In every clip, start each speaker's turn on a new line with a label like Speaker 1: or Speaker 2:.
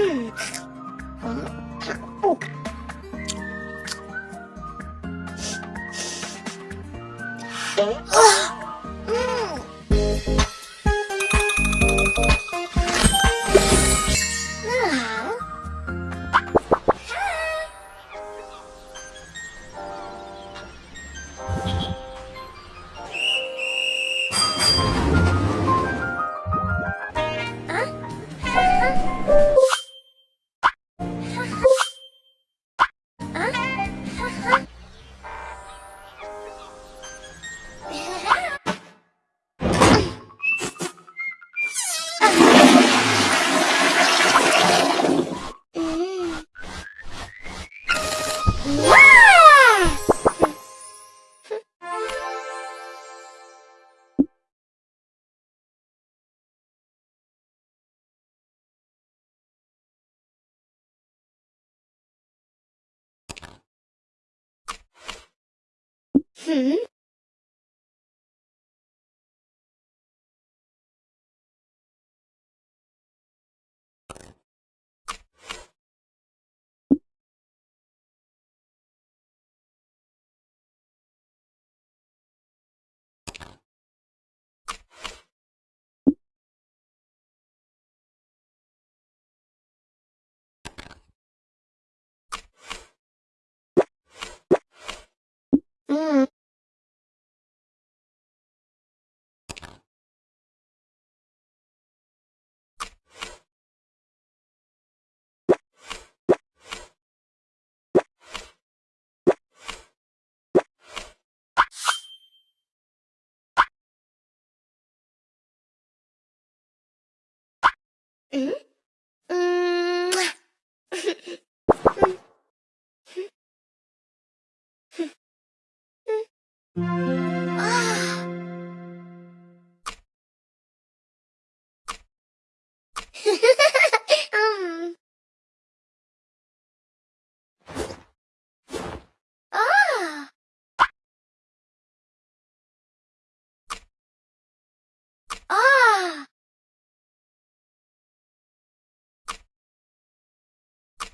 Speaker 1: 치킨 어? 嗯。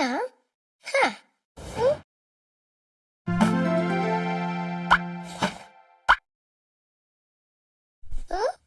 Speaker 1: さん？はあ、ん。ん